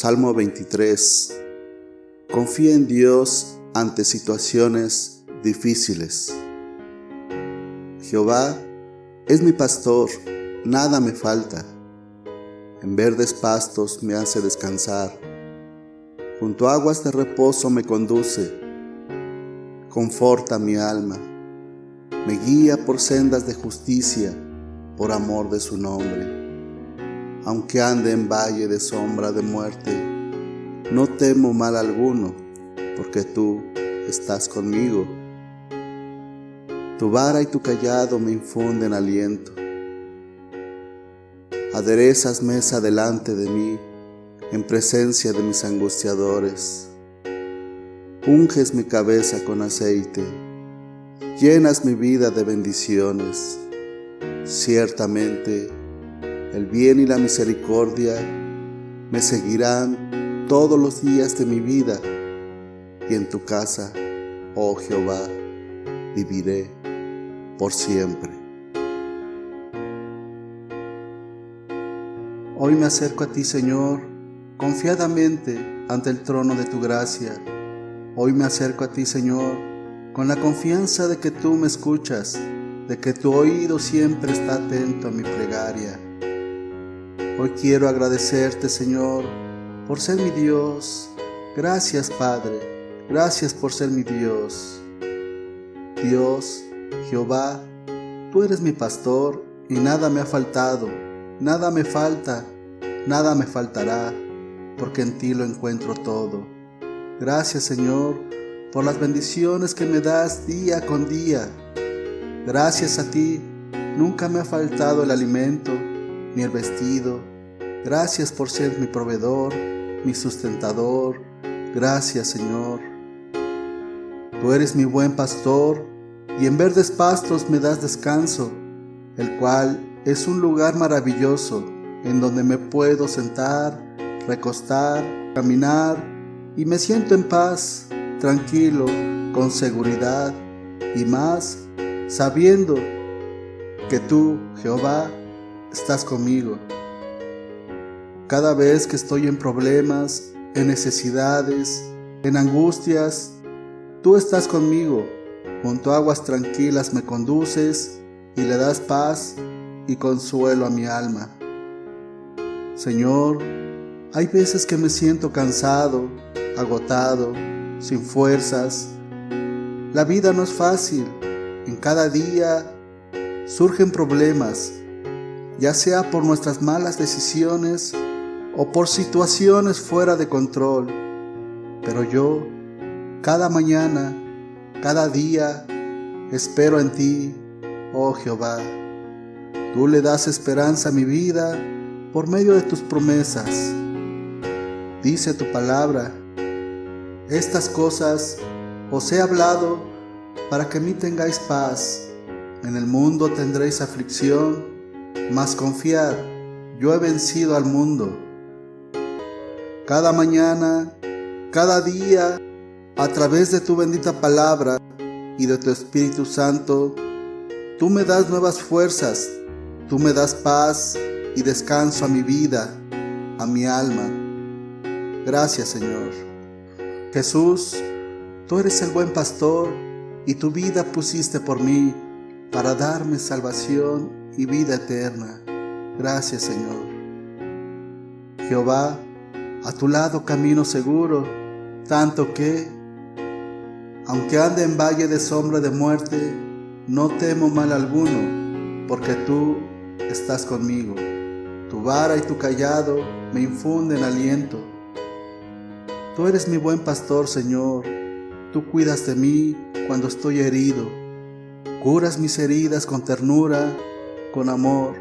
Salmo 23. Confía en Dios ante situaciones difíciles. Jehová es mi pastor, nada me falta. En verdes pastos me hace descansar. Junto a aguas de reposo me conduce. Conforta mi alma. Me guía por sendas de justicia, por amor de su nombre aunque ande en valle de sombra de muerte, no temo mal alguno, porque tú estás conmigo. Tu vara y tu callado me infunden aliento. Aderezas mesa delante de mí, en presencia de mis angustiadores. Unges mi cabeza con aceite, llenas mi vida de bendiciones. Ciertamente, el bien y la misericordia me seguirán todos los días de mi vida y en tu casa, oh Jehová, viviré por siempre. Hoy me acerco a ti, Señor, confiadamente ante el trono de tu gracia. Hoy me acerco a ti, Señor, con la confianza de que tú me escuchas, de que tu oído siempre está atento a mi plegaria. Hoy quiero agradecerte, Señor, por ser mi Dios. Gracias, Padre. Gracias por ser mi Dios. Dios, Jehová, tú eres mi pastor y nada me ha faltado, nada me falta, nada me faltará, porque en ti lo encuentro todo. Gracias, Señor, por las bendiciones que me das día con día. Gracias a ti, nunca me ha faltado el alimento, ni el vestido, Gracias por ser mi proveedor, mi sustentador. Gracias, Señor. Tú eres mi buen pastor y en verdes pastos me das descanso, el cual es un lugar maravilloso en donde me puedo sentar, recostar, caminar y me siento en paz, tranquilo, con seguridad y más sabiendo que tú, Jehová, estás conmigo. Cada vez que estoy en problemas, en necesidades, en angustias, tú estás conmigo. Junto a aguas tranquilas me conduces y le das paz y consuelo a mi alma. Señor, hay veces que me siento cansado, agotado, sin fuerzas. La vida no es fácil. En cada día surgen problemas, ya sea por nuestras malas decisiones o por situaciones fuera de control. Pero yo, cada mañana, cada día, espero en ti, oh Jehová. Tú le das esperanza a mi vida por medio de tus promesas. Dice tu palabra, estas cosas os he hablado para que mí tengáis paz. En el mundo tendréis aflicción, mas confiad, yo he vencido al mundo cada mañana, cada día, a través de tu bendita palabra y de tu Espíritu Santo, tú me das nuevas fuerzas, tú me das paz y descanso a mi vida, a mi alma. Gracias Señor. Jesús, tú eres el buen pastor y tu vida pusiste por mí para darme salvación y vida eterna. Gracias Señor. Jehová, a tu lado camino seguro, tanto que, aunque ande en valle de sombra de muerte, no temo mal alguno, porque tú estás conmigo. Tu vara y tu callado me infunden aliento. Tú eres mi buen pastor, Señor. Tú cuidas de mí cuando estoy herido. Curas mis heridas con ternura, con amor.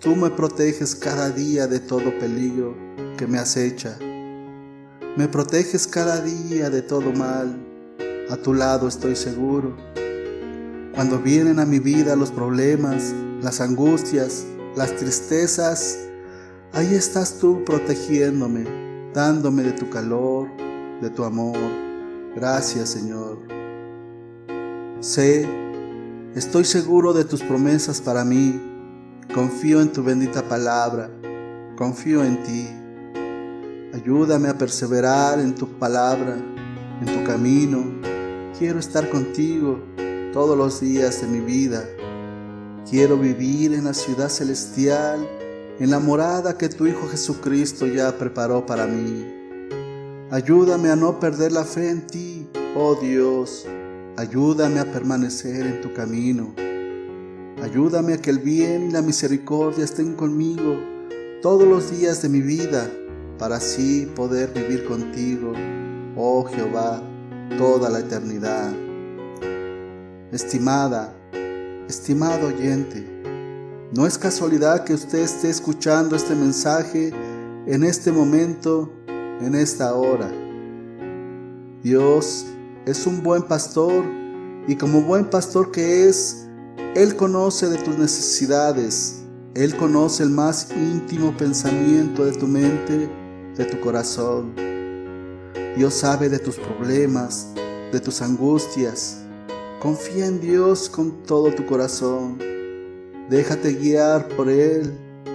Tú me proteges cada día de todo peligro que me acecha. Me proteges cada día de todo mal. A tu lado estoy seguro. Cuando vienen a mi vida los problemas, las angustias, las tristezas, ahí estás tú protegiéndome, dándome de tu calor, de tu amor. Gracias Señor. Sé, estoy seguro de tus promesas para mí. Confío en tu bendita palabra. Confío en ti. Ayúdame a perseverar en tu palabra, en tu camino. Quiero estar contigo todos los días de mi vida. Quiero vivir en la ciudad celestial, en la morada que tu Hijo Jesucristo ya preparó para mí. Ayúdame a no perder la fe en ti, oh Dios. Ayúdame a permanecer en tu camino. Ayúdame a que el bien y la misericordia estén conmigo todos los días de mi vida para así poder vivir contigo, oh Jehová, toda la eternidad. Estimada, estimado oyente, no es casualidad que usted esté escuchando este mensaje en este momento, en esta hora. Dios es un buen pastor y como buen pastor que es, Él conoce de tus necesidades, Él conoce el más íntimo pensamiento de tu mente de tu corazón. Dios sabe de tus problemas, de tus angustias. Confía en Dios con todo tu corazón. Déjate guiar por Él.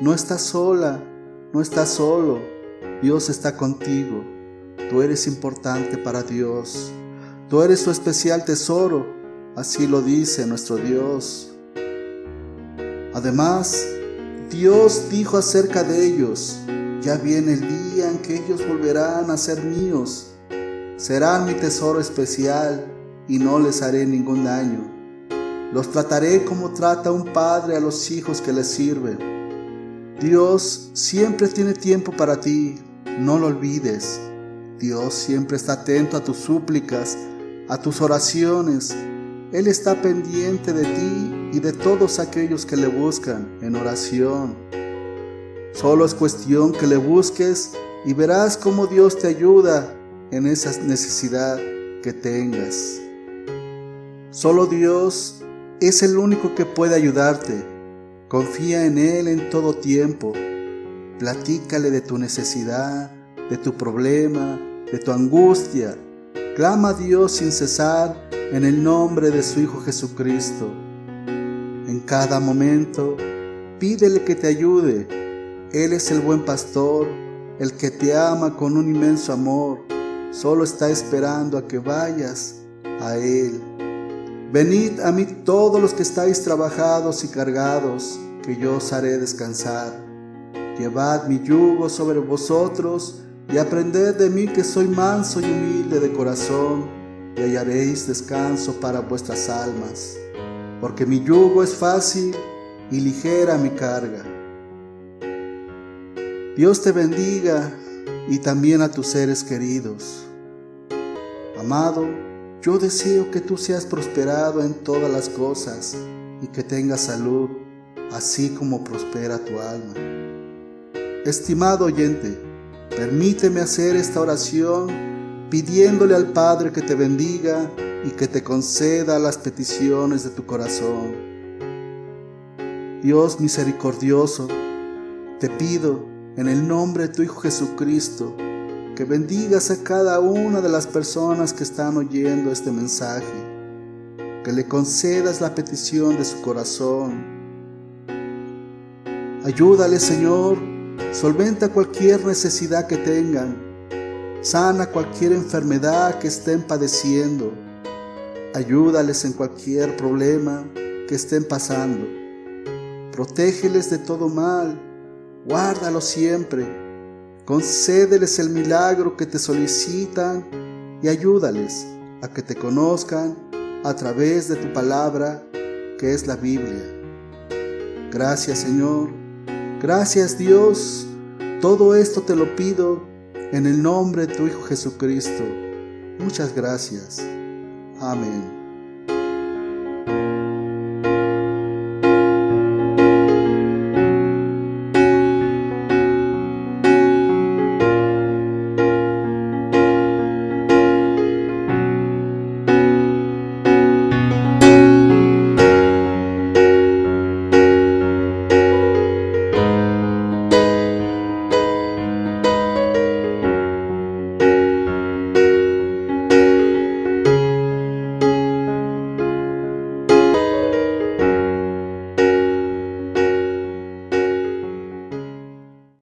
No estás sola, no estás solo. Dios está contigo. Tú eres importante para Dios. Tú eres su especial tesoro. Así lo dice nuestro Dios. Además, Dios dijo acerca de ellos, ya viene el día que ellos volverán a ser míos. Serán mi tesoro especial y no les haré ningún daño. Los trataré como trata un padre a los hijos que le sirven. Dios siempre tiene tiempo para ti, no lo olvides. Dios siempre está atento a tus súplicas, a tus oraciones. Él está pendiente de ti y de todos aquellos que le buscan en oración. Solo es cuestión que le busques y verás cómo Dios te ayuda en esa necesidad que tengas. Solo Dios es el único que puede ayudarte. Confía en Él en todo tiempo. Platícale de tu necesidad, de tu problema, de tu angustia. Clama a Dios sin cesar en el nombre de su Hijo Jesucristo. En cada momento, pídele que te ayude él es el buen pastor, el que te ama con un inmenso amor. Solo está esperando a que vayas a Él. Venid a mí todos los que estáis trabajados y cargados, que yo os haré descansar. Llevad mi yugo sobre vosotros y aprended de mí que soy manso y humilde de corazón, y hallaréis descanso para vuestras almas, porque mi yugo es fácil y ligera mi carga. Dios te bendiga y también a tus seres queridos. Amado, yo deseo que tú seas prosperado en todas las cosas y que tengas salud, así como prospera tu alma. Estimado oyente, permíteme hacer esta oración pidiéndole al Padre que te bendiga y que te conceda las peticiones de tu corazón. Dios misericordioso, te pido en el nombre de tu Hijo Jesucristo, que bendigas a cada una de las personas que están oyendo este mensaje, que le concedas la petición de su corazón. Ayúdale, Señor, solventa cualquier necesidad que tengan, sana cualquier enfermedad que estén padeciendo, ayúdales en cualquier problema que estén pasando, protégeles de todo mal, guárdalo siempre, concédeles el milagro que te solicitan y ayúdales a que te conozcan a través de tu palabra que es la Biblia. Gracias Señor, gracias Dios, todo esto te lo pido en el nombre de tu Hijo Jesucristo. Muchas gracias. Amén.